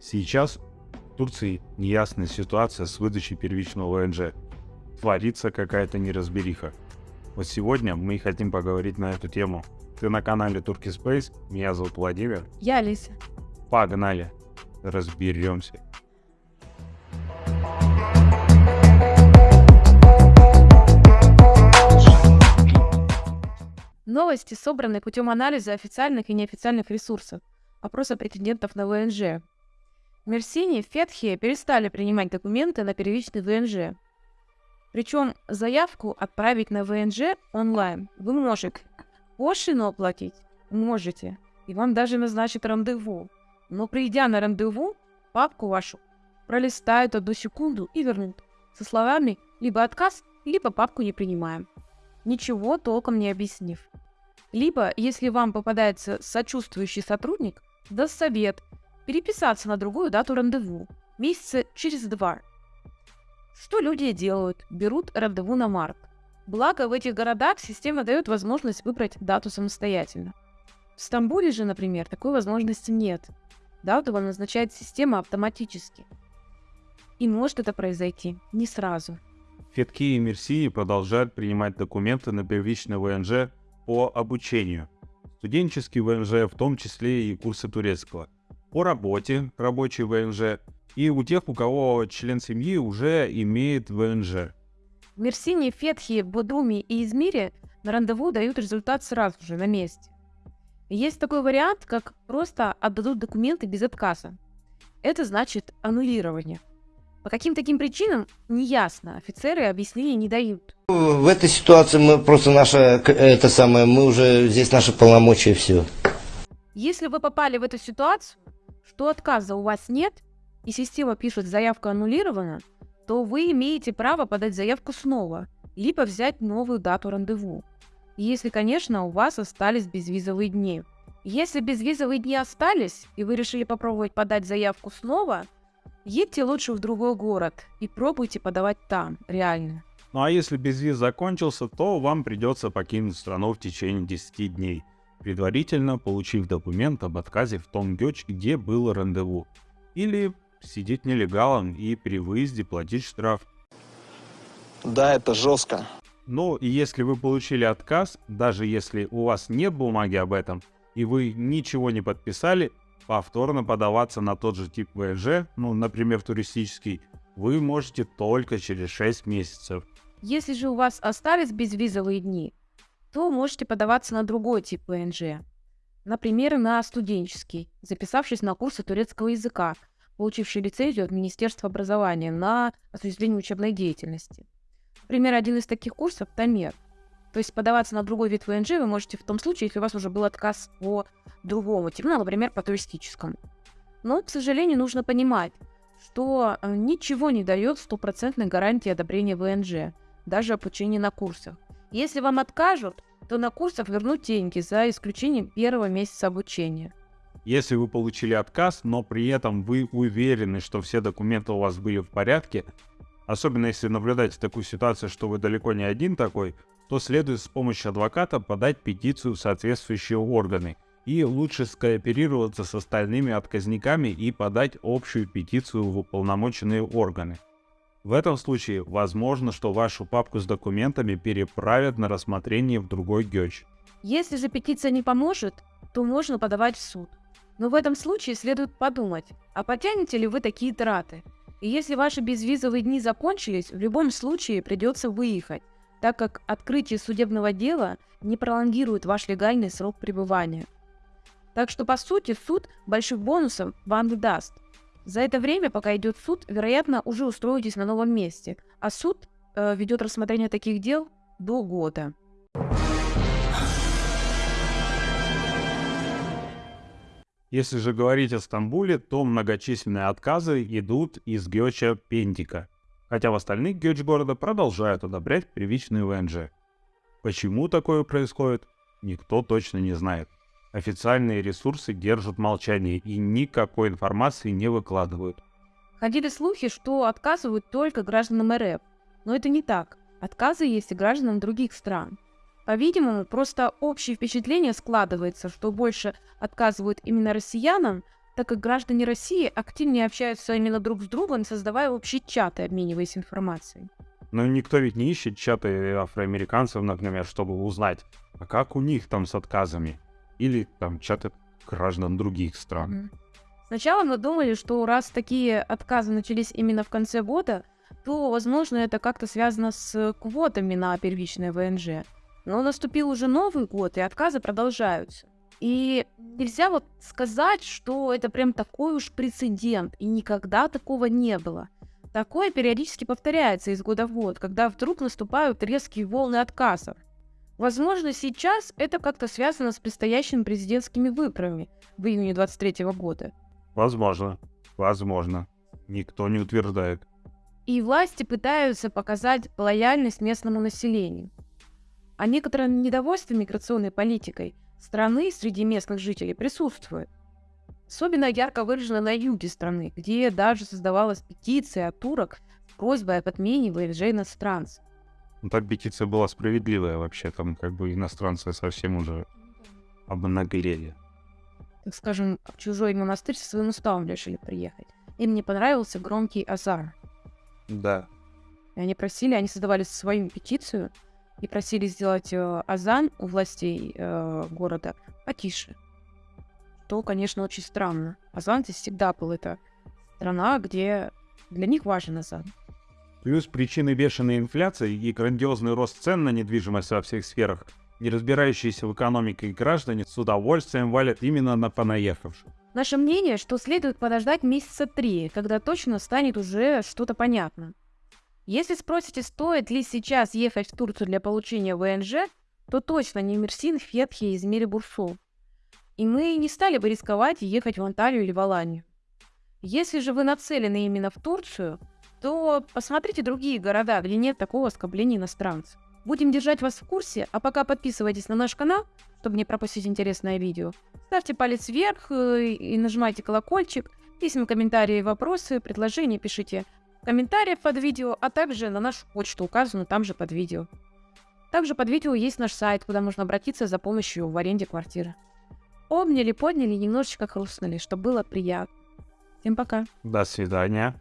Сейчас в Турции неясная ситуация с выдачей первичного ВНЖ. Творится какая-то неразбериха. Вот сегодня мы хотим поговорить на эту тему. Ты на канале Turkey Space, меня зовут Владимир. Я Алиса. Погнали, разберемся. Новости собраны путем анализа официальных и неофициальных ресурсов, опроса претендентов на ВНЖ. В Мерсине, Фетхе перестали принимать документы на первичный ВНЖ. Причем заявку отправить на ВНЖ онлайн вы можете. Пошлину оплатить можете. И вам даже назначат рандеву. Но придя на рандеву, папку вашу пролистают одну секунду и вернут. Со словами либо отказ, либо папку не принимаем. Ничего толком не объяснив. Либо, если вам попадается сочувствующий сотрудник, даст совет переписаться на другую дату рандеву, месяца через два. Что люди делают? Берут рандеву на март. Благо, в этих городах система дает возможность выбрать дату самостоятельно. В Стамбуле же, например, такой возможности нет. Дату вам назначает система автоматически. И может это произойти не сразу. Фетки и Мерсии продолжают принимать документы на первичный ВНЖ по обучению. Студенческий ВНЖ, в том числе и курсы турецкого. По работе, рабочий ВНЖ. И у тех, у кого член семьи уже имеет ВНЖ. В Мерсине, Фетхе, Бодуме и Измире на рандеву дают результат сразу же, на месте. Есть такой вариант, как просто отдадут документы без отказа. Это значит аннулирование. По каким таким причинам, не ясно. Офицеры объяснений не дают. В этой ситуации мы просто наша, это самое, мы уже, здесь наши полномочия все. Если вы попали в эту ситуацию, что отказа у вас нет, и система пишет «заявка аннулирована», то вы имеете право подать заявку снова, либо взять новую дату рандеву. Если, конечно, у вас остались безвизовые дни. Если безвизовые дни остались, и вы решили попробовать подать заявку снова – Едьте лучше в другой город и пробуйте подавать там, реально. Ну а если безвиз закончился, то вам придется покинуть страну в течение 10 дней, предварительно получив документ об отказе в том ГЕЧ, где было рандеву. Или сидеть нелегалом и при выезде платить штраф. Да, это жестко. И если вы получили отказ, даже если у вас нет бумаги об этом, и вы ничего не подписали, повторно подаваться на тот же тип ВНЖ, ну, например, туристический, вы можете только через 6 месяцев. Если же у вас остались безвизовые дни, то можете подаваться на другой тип ВНЖ. Например, на студенческий, записавшись на курсы турецкого языка, получивший лицензию от Министерства образования на осуществление учебной деятельности. Например, один из таких курсов – Тамер – то есть подаваться на другой вид ВНЖ вы можете в том случае, если у вас уже был отказ по другому типу, ну, например, по туристическому. Но, к сожалению, нужно понимать, что э, ничего не дает стопроцентной гарантии одобрения ВНЖ, даже обучение на курсах. Если вам откажут, то на курсах вернут деньги за исключением первого месяца обучения. Если вы получили отказ, но при этом вы уверены, что все документы у вас были в порядке, особенно если наблюдаете такую ситуацию, что вы далеко не один такой, то следует с помощью адвоката подать петицию в соответствующие органы и лучше скооперироваться с остальными отказниками и подать общую петицию в уполномоченные органы. В этом случае возможно, что вашу папку с документами переправят на рассмотрение в другой ГЕЧ. Если же петиция не поможет, то можно подавать в суд. Но в этом случае следует подумать, а потянете ли вы такие траты? И если ваши безвизовые дни закончились, в любом случае придется выехать, так как открытие судебного дела не пролонгирует ваш легальный срок пребывания. Так что, по сути, суд больших бонусов вам даст. За это время, пока идет суд, вероятно, уже устроитесь на новом месте, а суд э, ведет рассмотрение таких дел до года. Если же говорить о Стамбуле, то многочисленные отказы идут из Гёча Пендика – хотя в остальных гёч города продолжают одобрять первичный ВНЖ. Почему такое происходит, никто точно не знает. Официальные ресурсы держат молчание и никакой информации не выкладывают. Ходили слухи, что отказывают только гражданам РФ, но это не так. Отказы есть и гражданам других стран. По-видимому, просто общее впечатление складывается, что больше отказывают именно россиянам, так как граждане России активнее общаются именно друг с другом, создавая общие чаты, обмениваясь информацией. Но никто ведь не ищет чаты афроамериканцев, например, чтобы узнать, а как у них там с отказами. Или там чаты граждан других стран. Сначала мы думали, что раз такие отказы начались именно в конце года, то, возможно, это как-то связано с квотами на первичное ВНЖ. Но наступил уже Новый год, и отказы продолжаются. И нельзя вот сказать, что это прям такой уж прецедент, и никогда такого не было. Такое периодически повторяется из года в год, когда вдруг наступают резкие волны отказов. Возможно, сейчас это как-то связано с предстоящими президентскими выборами в июне 23 года. Возможно. Возможно. Никто не утверждает. И власти пытаются показать лояльность местному населению. А некоторое недовольство миграционной политикой страны среди местных жителей присутствует. Особенно ярко выражено на юге страны, где даже создавалась петиция от турок с просьбой об отмене ВНЖ иностранцев. Ну, там петиция была справедливая вообще. Там как бы иностранцы совсем уже обнаглели. Так скажем, в чужой монастырь со своим уставом решили приехать. Им не понравился громкий азар. Да. И они просили, они создавали свою петицию и просили сделать э, азан у властей э, города потише. То, конечно, очень странно. Азан здесь всегда был. Это страна, где для них важен азан. Плюс причины бешеной инфляции и грандиозный рост цен на недвижимость во всех сферах, не разбирающиеся в экономике граждане с удовольствием валят именно на понаехавших. Наше мнение, что следует подождать месяца три, когда точно станет уже что-то понятно. Если спросите, стоит ли сейчас ехать в Турцию для получения ВНЖ, то точно не Мерсин, Фетхи и Измири Бурсу. И мы не стали бы рисковать ехать в Анталию или в Аланию. Если же вы нацелены именно в Турцию, то посмотрите другие города, где нет такого скопления иностранцев. Будем держать вас в курсе, а пока подписывайтесь на наш канал, чтобы не пропустить интересное видео. Ставьте палец вверх э, и нажимайте колокольчик. Письма, комментарии, вопросы, предложения пишите в комментариях под видео, а также на нашу почту, указанную там же под видео. Также под видео есть наш сайт, куда можно обратиться за помощью в аренде квартиры. Обняли, подняли, немножечко хрустнули, чтобы было приятно. Всем пока. До свидания.